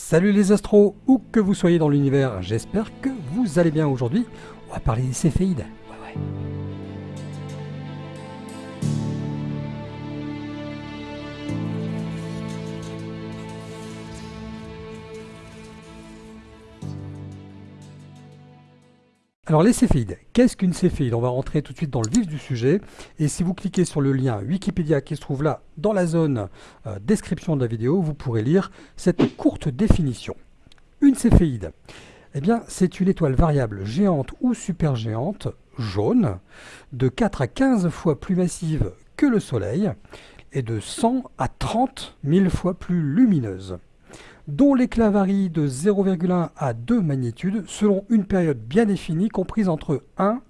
Salut les astros, où que vous soyez dans l'univers, j'espère que vous allez bien aujourd'hui. On va parler des céphéides. Ouais, ouais. Alors les céphéides, qu'est-ce qu'une céphéide On va rentrer tout de suite dans le vif du sujet. Et si vous cliquez sur le lien Wikipédia qui se trouve là dans la zone euh, description de la vidéo, vous pourrez lire cette courte définition. Une céphéide, eh bien, c'est une étoile variable géante ou supergéante, jaune, de 4 à 15 fois plus massive que le Soleil et de 100 à 30 000 fois plus lumineuse dont l'éclat varie de 0,1 à 2 magnitudes selon une période bien définie comprise entre 1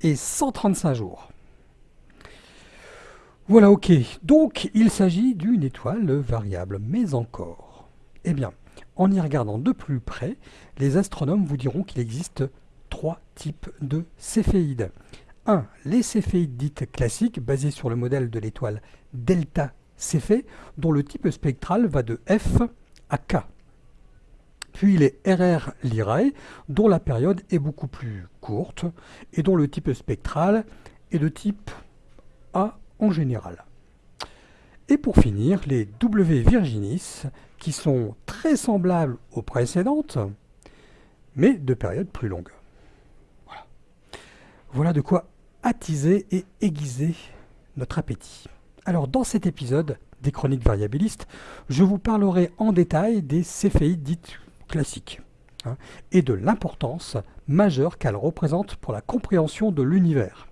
et 135 jours. Voilà, ok. Donc, il s'agit d'une étoile variable, mais encore. Eh bien, en y regardant de plus près, les astronomes vous diront qu'il existe trois types de céphéides. 1. Les céphéides dites classiques, basées sur le modèle de l'étoile delta Céphée, dont le type spectral va de F K. Puis les RR Lyrae, dont la période est beaucoup plus courte et dont le type spectral est de type A en général. Et pour finir, les W Virginis, qui sont très semblables aux précédentes, mais de période plus longue. Voilà. voilà de quoi attiser et aiguiser notre appétit. Alors dans cet épisode, des chroniques variabilistes, je vous parlerai en détail des céphéides dites classiques hein, et de l'importance majeure qu'elles représentent pour la compréhension de l'univers.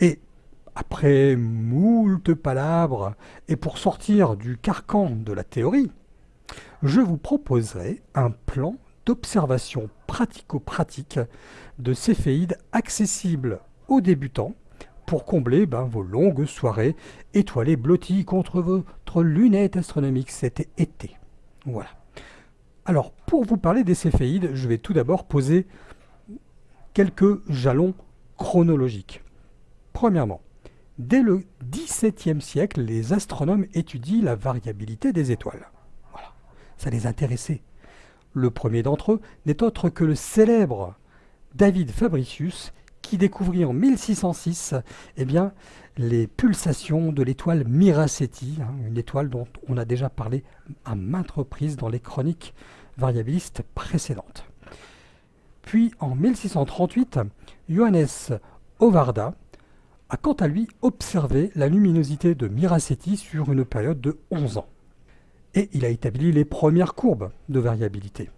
Et après moult palabres et pour sortir du carcan de la théorie, je vous proposerai un plan d'observation pratico-pratique de céphéides accessibles aux débutants pour combler ben, vos longues soirées étoilées blotties contre votre lunette astronomique cet été. Voilà. Alors, pour vous parler des céphéides, je vais tout d'abord poser quelques jalons chronologiques. Premièrement, dès le XVIIe siècle, les astronomes étudient la variabilité des étoiles. Voilà, ça les intéressait. Le premier d'entre eux n'est autre que le célèbre David Fabricius, qui découvrit en 1606 eh bien, les pulsations de l'étoile Miraceti, hein, une étoile dont on a déjà parlé à maintes reprises dans les chroniques variabilistes précédentes. Puis en 1638, Johannes Ovarda a quant à lui observé la luminosité de Miraceti sur une période de 11 ans. Et il a établi les premières courbes de variabilité.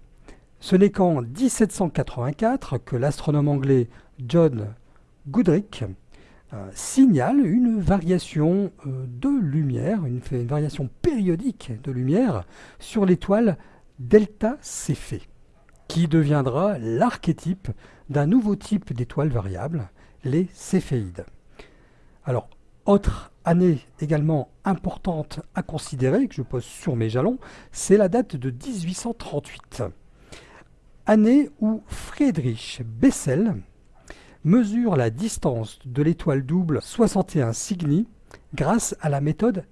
Ce n'est qu'en 1784 que l'astronome anglais John Goodricke euh, signale une variation euh, de lumière, une, variation périodique de lumière sur l'étoile Delta Céphée, qui deviendra l'archétype d'un nouveau type d'étoile variable, les céphéides. Alors, autre année également importante à considérer, que je pose sur mes jalons, c'est la date de 1838 année où Friedrich Bessel mesure la distance de l'étoile double 61 Cygni grâce à la méthode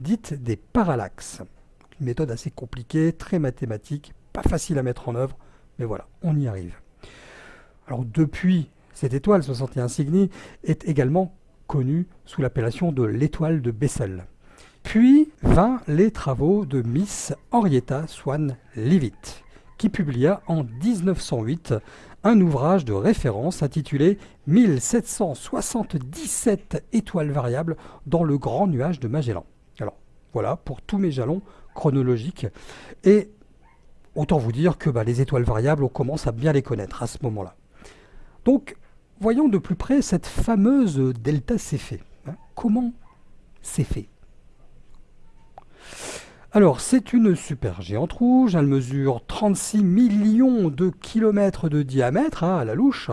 dite des parallaxes. Une méthode assez compliquée, très mathématique, pas facile à mettre en œuvre, mais voilà, on y arrive. Alors depuis, cette étoile 61 Cygni est également connue sous l'appellation de l'étoile de Bessel. Puis vint les travaux de Miss Henrietta Swan Leavitt qui publia en 1908 un ouvrage de référence intitulé 1777 étoiles variables dans le grand nuage de Magellan. Alors voilà pour tous mes jalons chronologiques. Et autant vous dire que bah, les étoiles variables, on commence à bien les connaître à ce moment-là. Donc voyons de plus près cette fameuse delta Céphée. Hein. Comment c'est fait alors, c'est une super géante rouge, elle mesure 36 millions de kilomètres de diamètre hein, à la louche,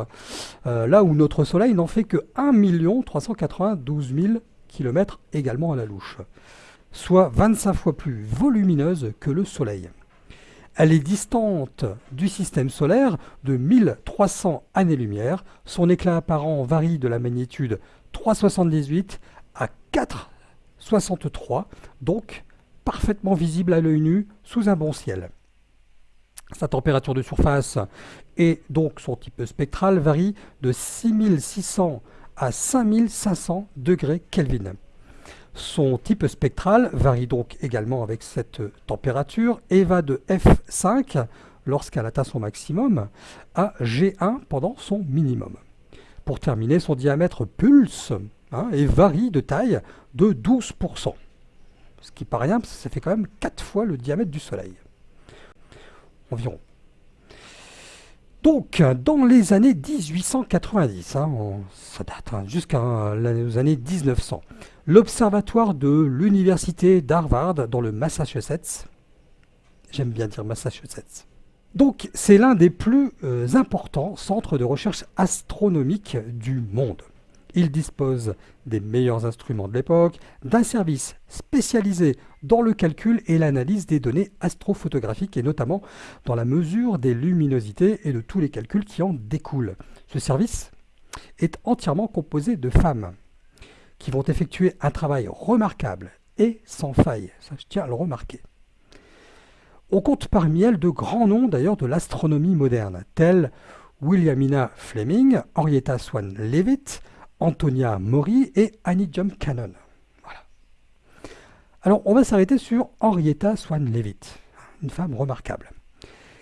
euh, là où notre Soleil n'en fait que 1 392 000 kilomètres également à la louche, soit 25 fois plus volumineuse que le Soleil. Elle est distante du système solaire de 1300 années-lumière, son éclat apparent varie de la magnitude 378 à 463, donc parfaitement visible à l'œil nu sous un bon ciel. Sa température de surface et donc son type spectral varie de 6600 à 5500 degrés Kelvin. Son type spectral varie donc également avec cette température et va de F5 lorsqu'elle atteint son maximum à G1 pendant son minimum. Pour terminer, son diamètre pulse hein, et varie de taille de 12%. Ce qui pas rien, parce que ça fait quand même 4 fois le diamètre du Soleil. Environ. Donc, dans les années 1890, hein, ça date hein, jusqu'aux années 1900, l'observatoire de l'université d'Harvard dans le Massachusetts, j'aime bien dire Massachusetts, donc c'est l'un des plus euh, importants centres de recherche astronomique du monde. Il dispose des meilleurs instruments de l'époque, d'un service spécialisé dans le calcul et l'analyse des données astrophotographiques et notamment dans la mesure des luminosités et de tous les calculs qui en découlent. Ce service est entièrement composé de femmes qui vont effectuer un travail remarquable et sans faille, ça je tiens à le remarquer. On compte parmi elles de grands noms d'ailleurs de l'astronomie moderne, tels Williamina Fleming, Henrietta Swan Leavitt, Antonia Mori et Annie Jump Cannon. Voilà. Alors on va s'arrêter sur Henrietta Swan Leavitt, une femme remarquable,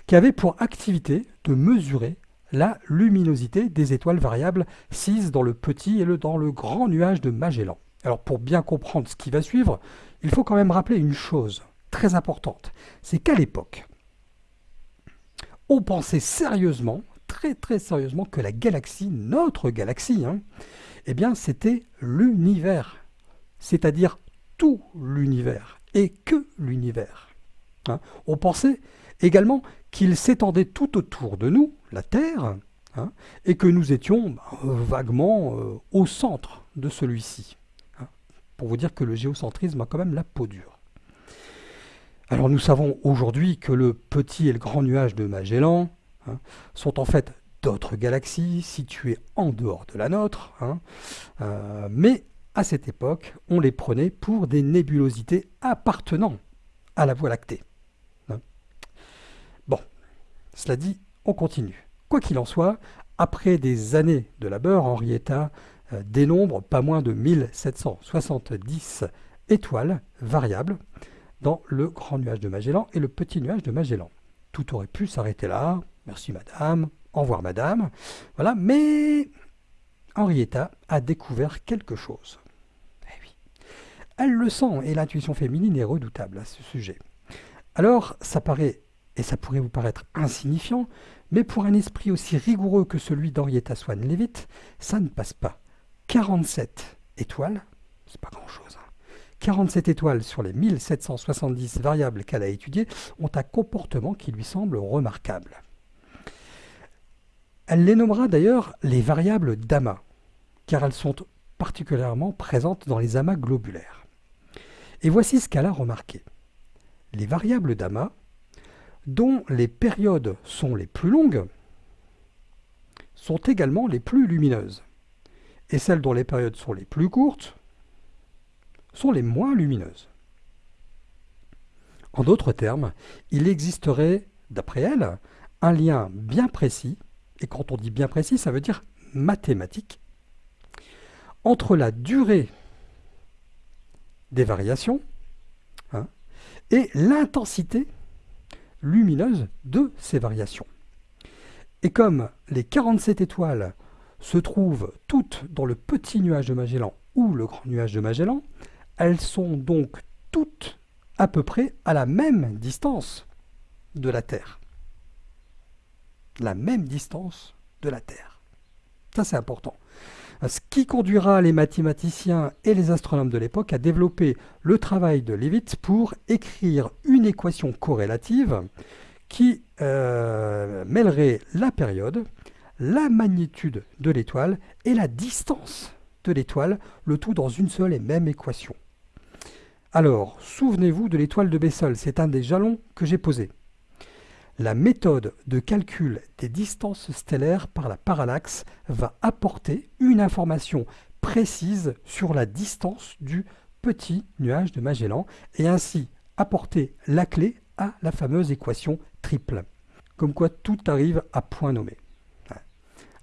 qui avait pour activité de mesurer la luminosité des étoiles variables 6 dans le petit et dans le grand nuage de Magellan. Alors pour bien comprendre ce qui va suivre, il faut quand même rappeler une chose très importante, c'est qu'à l'époque, on pensait sérieusement, très très sérieusement, que la galaxie, notre galaxie, hein, eh bien c'était l'univers, c'est-à-dire tout l'univers, et que l'univers. Hein. On pensait également qu'il s'étendait tout autour de nous, la Terre, hein, et que nous étions bah, vaguement euh, au centre de celui-ci. Pour vous dire que le géocentrisme a quand même la peau dure. Alors nous savons aujourd'hui que le petit et le grand nuage de Magellan hein, sont en fait d'autres galaxies situées en dehors de la nôtre, hein, euh, mais à cette époque, on les prenait pour des nébulosités appartenant à la Voie lactée. Hein. Bon, cela dit, on continue. Quoi qu'il en soit, après des années de labeur, Henrietta euh, dénombre pas moins de 1770 étoiles variables, dans le grand nuage de Magellan et le petit nuage de Magellan. Tout aurait pu s'arrêter là. Merci madame, au revoir madame. Voilà, mais Henrietta a découvert quelque chose. Eh. Elle le sent et l'intuition féminine est redoutable à ce sujet. Alors, ça paraît, et ça pourrait vous paraître insignifiant, mais pour un esprit aussi rigoureux que celui d'Henrietta Swan Leavitt, ça ne passe pas. 47 étoiles, c'est pas grand-chose. 47 étoiles sur les 1770 variables qu'elle a étudiées ont un comportement qui lui semble remarquable. Elle les nommera d'ailleurs les variables d'amas, car elles sont particulièrement présentes dans les amas globulaires. Et voici ce qu'elle a remarqué. Les variables d'amas, dont les périodes sont les plus longues, sont également les plus lumineuses. Et celles dont les périodes sont les plus courtes sont les moins lumineuses. En d'autres termes, il existerait, d'après elle, un lien bien précis, et quand on dit bien précis, ça veut dire mathématique, entre la durée des variations hein, et l'intensité lumineuse de ces variations. Et comme les 47 étoiles se trouvent toutes dans le petit nuage de Magellan ou le grand nuage de Magellan, elles sont donc toutes à peu près à la même distance de la Terre. La même distance de la Terre. Ça, c'est important. Ce qui conduira les mathématiciens et les astronomes de l'époque à développer le travail de Leavitt pour écrire une équation corrélative qui euh, mêlerait la période, la magnitude de l'étoile et la distance de l'étoile, le tout dans une seule et même équation. Alors, souvenez-vous de l'étoile de Bessel, c'est un des jalons que j'ai posé. La méthode de calcul des distances stellaires par la parallaxe va apporter une information précise sur la distance du petit nuage de Magellan et ainsi apporter la clé à la fameuse équation triple. comme quoi tout arrive à point nommé.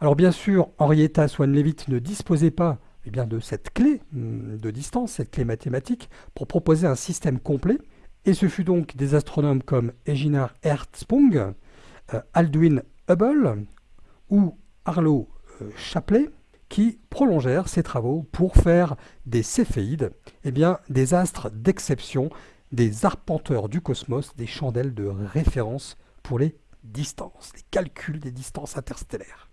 Alors bien sûr, Henrietta Swan-Leavitt ne disposait pas eh bien, de cette clé hum, de distance, cette clé mathématique, pour proposer un système complet, et ce fut donc des astronomes comme Eginhard Hertzsprung, euh, Aldwin Hubble ou Arlo euh, Shapley qui prolongèrent ces travaux pour faire des céphéides, eh bien, des astres d'exception, des arpenteurs du cosmos, des chandelles de référence pour les distances, les calculs des distances interstellaires.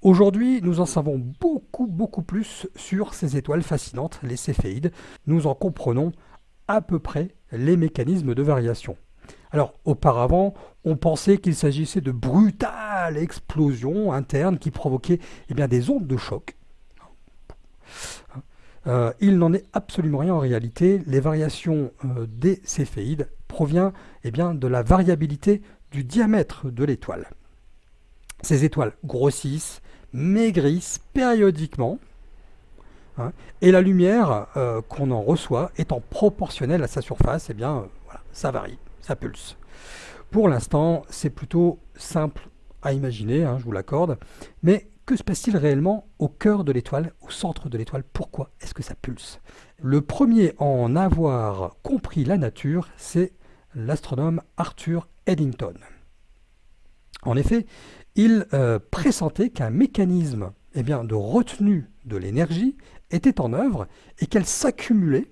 Aujourd'hui, nous en savons beaucoup, beaucoup plus sur ces étoiles fascinantes, les céphéides. Nous en comprenons à peu près les mécanismes de variation. Alors, auparavant, on pensait qu'il s'agissait de brutales explosions internes qui provoquaient eh des ondes de choc. Euh, il n'en est absolument rien en réalité. Les variations euh, des céphéides proviennent eh bien, de la variabilité du diamètre de l'étoile. Ces étoiles grossissent, maigrissent périodiquement, hein, et la lumière euh, qu'on en reçoit étant proportionnelle à sa surface, eh bien, voilà, ça varie ça pulse. Pour l'instant, c'est plutôt simple à imaginer, hein, je vous l'accorde, mais que se passe-t-il réellement au cœur de l'étoile, au centre de l'étoile? Pourquoi est-ce que ça pulse? Le premier à en avoir compris la nature, c'est l'astronome Arthur Eddington. En effet, il euh, pressentait qu'un mécanisme eh bien, de retenue de l'énergie était en œuvre et qu'elle s'accumulait,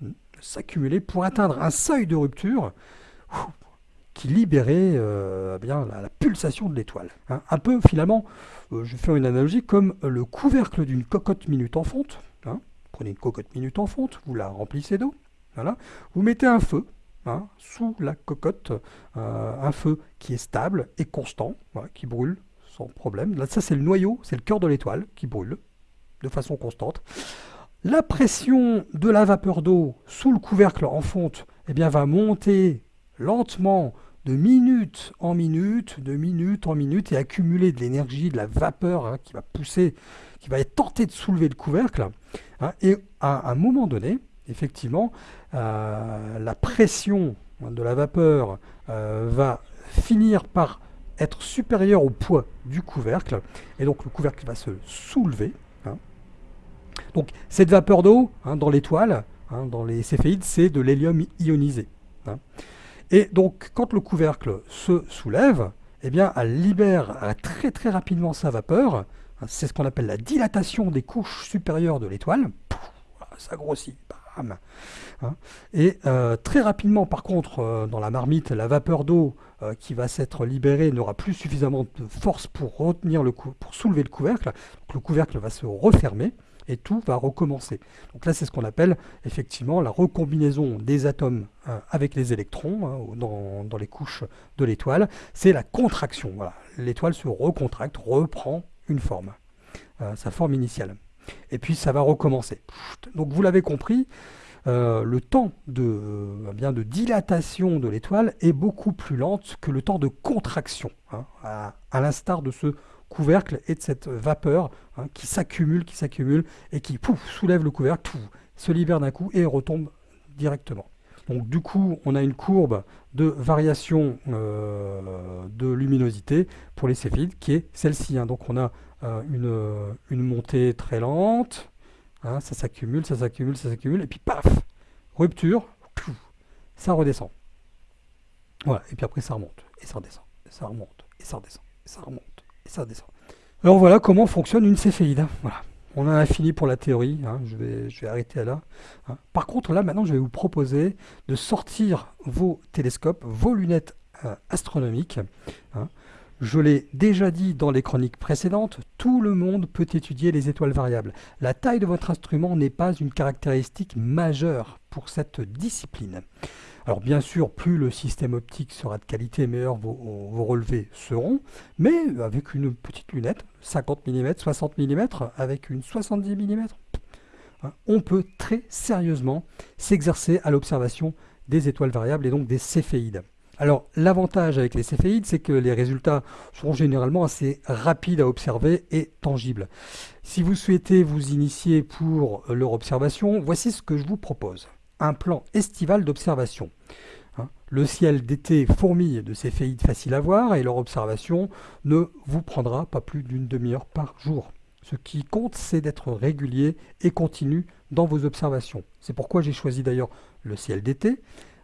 hmm, s'accumulait pour atteindre un seuil de rupture qui libérait euh, bien, la, pulsation de l'étoile. Hein. Un peu finalement, euh, je fais une analogie comme le couvercle d'une cocotte minute en fonte. Hein. Prenez une cocotte minute en fonte, vous la remplissez d'eau, voilà. vous mettez un feu hein, sous la cocotte, euh, un feu qui est stable et constant, qui brûle sans problème. Là, ça c'est le noyau, c'est le cœur de l'étoile qui brûle de façon constante. La pression de la vapeur d'eau sous le couvercle en fonte eh bien, va monter lentement, de minute en minute, de minute en minute, et accumuler de l'énergie, de la vapeur hein, qui va pousser, qui va être tenté de soulever le couvercle. Hein, et à un moment donné, effectivement, euh, la pression de la vapeur euh, va finir par être supérieure au poids du couvercle, et donc le couvercle va se soulever. Hein. Donc cette vapeur d'eau dans l'étoile, dans les céphéides, c'est de l'hélium ionisé. Et donc, quand le couvercle se soulève, eh bien, elle libère très très rapidement sa vapeur. C'est ce qu'on appelle la dilatation des couches supérieures de l'étoile. Ça grossit. Hein. Et euh, très rapidement, par contre, euh, dans la marmite, la vapeur d'eau euh, qui va s'être libérée n'aura plus suffisamment de force pour retenir le pour soulever le couvercle. Le couvercle va se refermer et tout va recommencer. Donc là, c'est ce qu'on appelle effectivement la recombinaison des atomes euh, avec les électrons hein, dans, les couches de l'étoile. C'est la contraction. L'étoile se recontracte, reprend une forme, euh, sa forme initiale. Et puis ça va recommencer. Donc vous l'avez compris, euh, le temps de, bien, de dilatation de l'étoile est beaucoup plus lente que le temps de contraction, hein, à l'instar de ce couvercle et de cette vapeur hein, qui s'accumule, qui s'accumule et qui soulève le couvercle, se libère d'un coup et retombe directement. Donc du coup, on a une courbe de variation euh, de luminosité pour les céphides qui est celle-ci. Hein. Donc on a euh, une, une, montée très lente, hein, ça s'accumule, ça s'accumule, ça s'accumule, et puis paf, rupture, ça redescend. Voilà, et puis après ça remonte, et ça redescend, et ça remonte, et ça redescend, et ça remonte Alors voilà comment fonctionne une céphéide. Voilà. On a fini pour la théorie, hein. je, vais, je vais arrêter là. Hein. Par contre, là, maintenant, je vais vous proposer de sortir vos télescopes, vos lunettes euh, astronomiques. Hein. Je l'ai déjà dit dans les chroniques précédentes, tout le monde peut étudier les étoiles variables. La taille de votre instrument n'est pas une caractéristique majeure pour cette discipline. Alors bien sûr, plus le système optique sera de qualité, meilleurs vos, relevés seront, mais avec une petite lunette, 50 mm, 60 mm, avec une 70 mm, hein, on peut très sérieusement s'exercer à l'observation des étoiles variables et donc des céphéides. Alors l'avantage avec les céphéides, c'est que les résultats sont généralement assez rapides à observer et tangibles. Si vous souhaitez vous initier pour leur observation, voici ce que je vous propose un plan estival d'observation. Hein. Le ciel d'été fourmille de céphéides faciles à voir et leur observation ne vous prendra pas plus d'une demi-heure par jour. Ce qui compte, c'est d'être régulier et continu dans vos observations. C'est pourquoi j'ai choisi d'ailleurs le ciel d'été,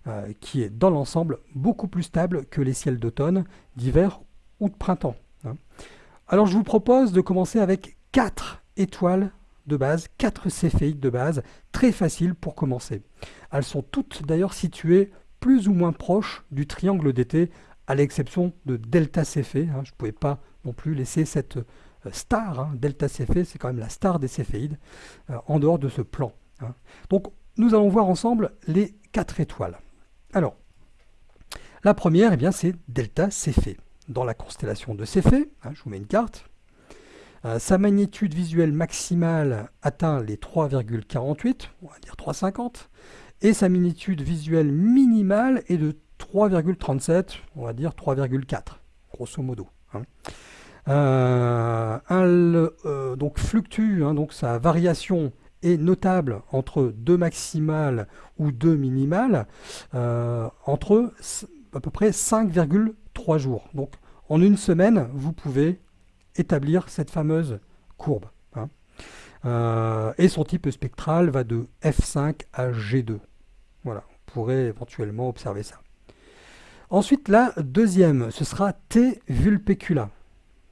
euh, qui est dans l'ensemble beaucoup plus stable que les ciels d'automne, d'hiver ou de printemps. Hein. Alors je vous propose de commencer avec 4 étoiles de base, 4 céphéides de base, très faciles pour commencer. Elles sont toutes d'ailleurs situées plus ou moins proches du triangle d'été, à l'exception de delta Céphée. Hein. Je ne pouvais pas non plus laisser cette euh, star, hein. delta Céphée, c'est quand même la star des céphéides, euh, en dehors de ce plan. Hein. Donc nous allons voir ensemble les quatre étoiles. Alors, la première, eh bien, c'est delta Céphée. Dans la constellation de Céphée, je vous mets une carte, euh, sa magnitude visuelle maximale atteint les 3,48, on va dire 3,50, et sa magnitude visuelle minimale est de 3,37, on va dire 3,4, grosso modo. Hein. Euh, euh, donc fluctue, hein, donc sa variation est notable entre deux maximales ou deux minimales, entre à peu près 5,3 jours. Donc en une semaine, vous pouvez établir cette fameuse courbe. Hein. et son type spectral va de F5 à G2. Voilà, on pourrait éventuellement observer ça. Ensuite, la deuxième, ce sera T vulpecula.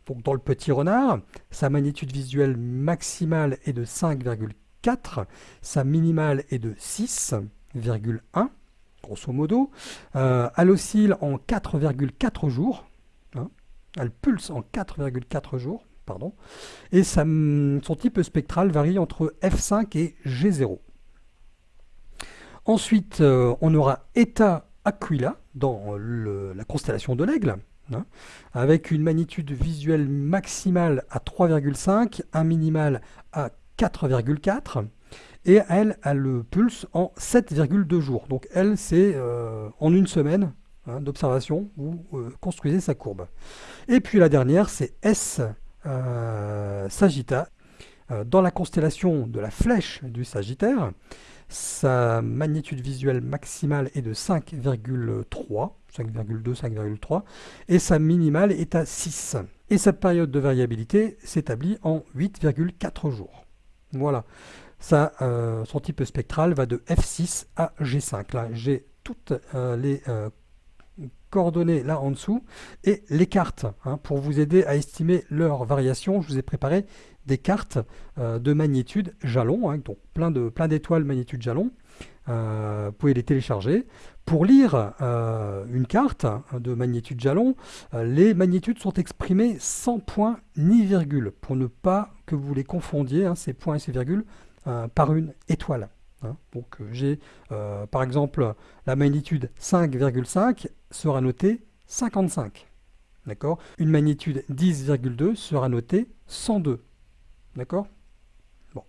Donc dans le petit renard, sa magnitude visuelle maximale est de 5,4, sa minimale est de 6,1, grosso modo. Euh, elle oscille en 4,4 jours. Elle pulse en 4,4 jours. Pardon, et son type spectral varie entre F5 et G0. Ensuite, euh, on aura Eta Aquila dans la constellation de l'aigle, hein, avec une magnitude visuelle maximale à 3,5, un minimal à 4,4, et elle, elle le pulse en 7,2 jours. Donc elle, c'est euh, en une semaine hein, d'observation, vous euh, construisez sa courbe. Et puis la dernière, c'est S Sagitta, dans la constellation de la flèche du Sagittaire, sa magnitude visuelle maximale est de 5,3, 5,2, 5,3, et sa minimale est à 6. Et sa période de variabilité s'établit en 8,4 jours. Voilà. Ça, euh, son type spectral va de F6 à G5. Là, j'ai toutes euh, les euh, coordonnées là en dessous et les cartes. Hein, pour vous aider à estimer leur variation, je vous ai préparé des cartes euh, de magnitude jalon, hein, donc plein d'étoiles plein magnitude jalon. Euh, vous pouvez les télécharger. Pour lire euh, une carte de magnitude jalon, les magnitudes sont exprimées sans point ni virgule, pour ne pas que vous les confondiez, hein, ces points et ces virgules, par une étoile. Hein. Donc j'ai par exemple la magnitude 5,5 sera notée 55. D'accord? Une magnitude 10,2 sera notée 102. D'accord? Bon.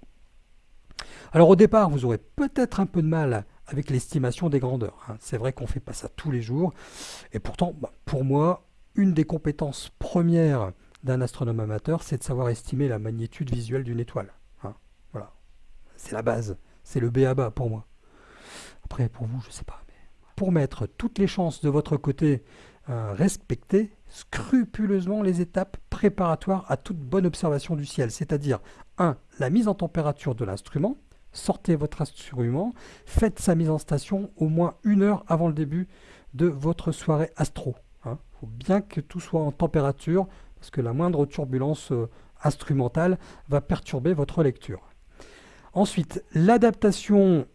Alors au départ, vous aurez peut-être un peu de mal avec l'estimation des grandeurs. Hein. C'est vrai qu'on ne fait pas ça tous les jours. Et pourtant, bah, pour moi, une des compétences premières d'un astronome amateur, c'est de savoir estimer la magnitude visuelle d'une étoile. Hein. Voilà. C'est la base. C'est le B à bas pour moi. Après, pour vous, je ne sais pas. Pour mettre toutes les chances de votre côté euh, respectées, scrupuleusement les étapes préparatoires à toute bonne observation du ciel, c'est-à-dire 1. La mise en température de l'instrument, sortez votre instrument, faites sa mise en station au moins une heure avant le début de votre soirée astro. Il hein. faut bien que tout soit en température, parce que la moindre turbulence euh, instrumentale va perturber votre lecture. Ensuite, l'adaptation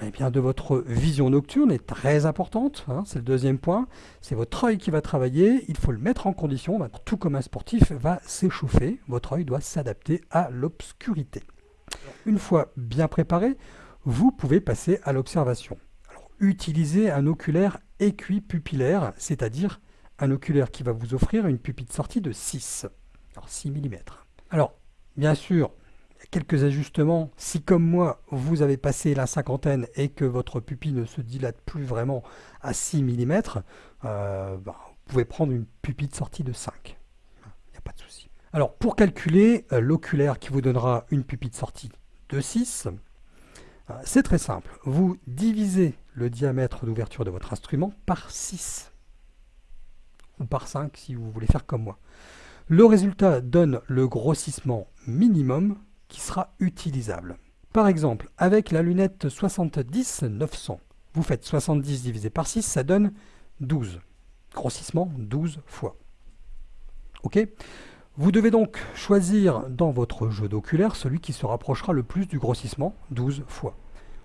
eh bien, de votre vision nocturne est très importante. Hein, c'est le deuxième point. C'est votre œil qui va travailler. Il faut le mettre en condition. Bah, tout comme un sportif va s'échauffer, votre œil doit s'adapter à l'obscurité. Une fois bien préparé, vous pouvez passer à l'observation. Utilisez un oculaire équipupillaire, c'est-à-dire un oculaire qui va vous offrir une pupille de sortie de 6, alors 6 mm. Alors, bien sûr, quelques ajustements. Si comme moi, vous avez passé la cinquantaine et que votre pupille ne se dilate plus vraiment à 6 mm, euh, bah, vous pouvez prendre une pupille de sortie de 5. Il n'y a pas de souci. Alors pour calculer euh, l'oculaire qui vous donnera une pupille de sortie de 6, Euh, c'est très simple. Vous divisez le diamètre d'ouverture de votre instrument par 6. Ou par 5 si vous voulez faire comme moi. Le résultat donne le grossissement minimum qui sera utilisable. Par exemple, avec la lunette 70-900, vous faites 70 divisé par 6, ça donne 12. Grossissement 12 fois. Ok? Vous devez donc choisir dans votre jeu d'oculaire celui qui se rapprochera le plus du grossissement, 12 fois.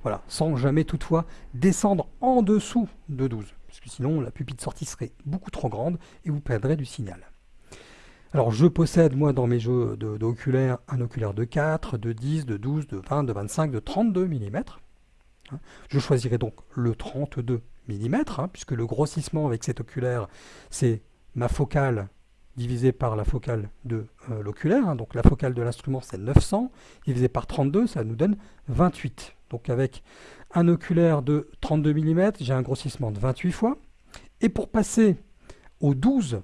Voilà, sans jamais toutefois descendre en dessous de 12, parce que sinon la pupille de sortie serait beaucoup trop grande et vous perdrez du signal. Alors je possède moi dans mes jeux d'oculaire un oculaire de 4, de 10, de 12, de 20, de 25, de 32 mm. Je choisirai donc le 32 mm, hein, puisque le grossissement avec cet oculaire, c'est ma focale divisé par la focale de euh, l'oculaire. Hein. donc la focale de l'instrument, c'est 900, divisé par 32, ça nous donne 28. Donc avec un oculaire de 32 mm, j'ai un grossissement de 28 fois. Et pour passer aux 12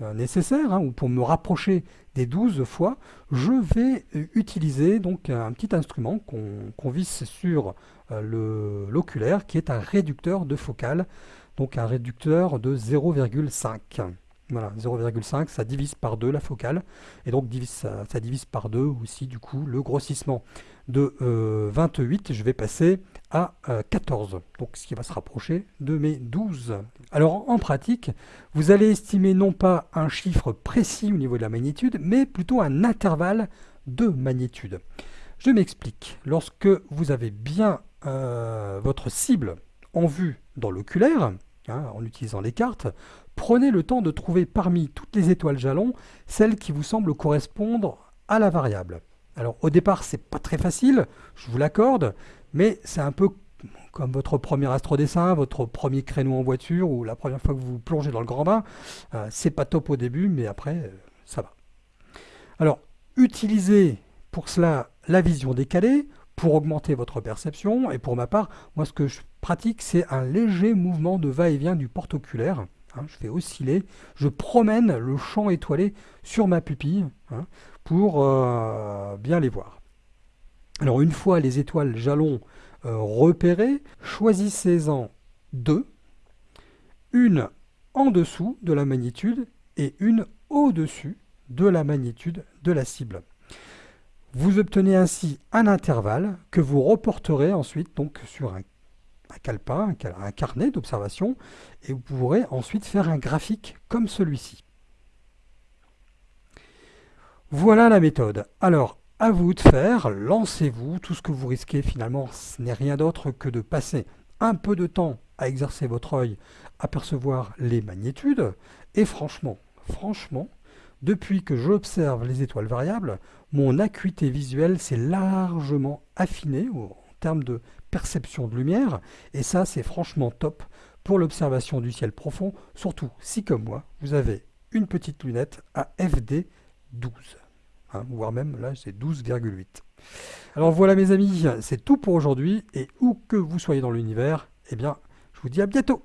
euh, nécessaires, hein, ou pour me rapprocher des 12 fois, je vais euh, utiliser donc un petit instrument qu'on visse sur l'oculaire, qui est un réducteur de focale, donc un réducteur de 0,5. Voilà, 0,5, ça divise par 2 la focale, et donc ça, divise par 2 aussi du coup le grossissement. De 28, euh, je vais passer à 14, euh, donc ce qui va se rapprocher de mes 12. Alors en pratique, vous allez estimer non pas un chiffre précis au niveau de la magnitude, mais plutôt un intervalle de magnitude. Je m'explique. Lorsque vous avez bien euh, votre cible en vue dans l'oculaire, hein, en utilisant les cartes, prenez le temps de trouver parmi toutes les étoiles jalons celle qui vous semble correspondre à la variable. Alors au départ, c'est pas très facile, je vous l'accorde, mais c'est un peu comme votre premier astrodessin, votre premier créneau en voiture ou la première fois que vous, plongez dans le grand bain. Euh, c'est pas top au début, mais après, euh, ça va. Alors, utilisez pour cela la vision décalée pour augmenter votre perception. Et pour ma part, moi ce que je pratique, c'est un léger mouvement de va-et-vient du porte-oculaire. Hein, je fais osciller, je promène le champ étoilé sur ma pupille hein, pour euh, bien les voir. Alors une fois les étoiles jalons euh, repérées, choisissez-en deux, une en dessous de la magnitude et une au-dessus de la magnitude de la cible. Vous obtenez ainsi un intervalle que vous reporterez ensuite donc sur un un calepin, un carnet d'observation, et vous pourrez ensuite faire un graphique comme celui-ci. Voilà la méthode. Alors, à vous de faire, lancez-vous. Tout ce que vous risquez finalement, ce n'est rien d'autre que de passer un peu de temps à exercer votre œil, à percevoir les magnitudes. Et franchement, franchement, depuis que j'observe les étoiles variables, mon acuité visuelle s'est largement affinée en termes de perception de lumière, et ça c'est franchement top pour l'observation du ciel profond, surtout si comme moi, vous avez une petite lunette à FD 12, hein, voire même là c'est 12,8. Alors voilà mes amis, c'est tout pour aujourd'hui, et où que vous soyez dans l'univers, eh bien je vous dis à bientôt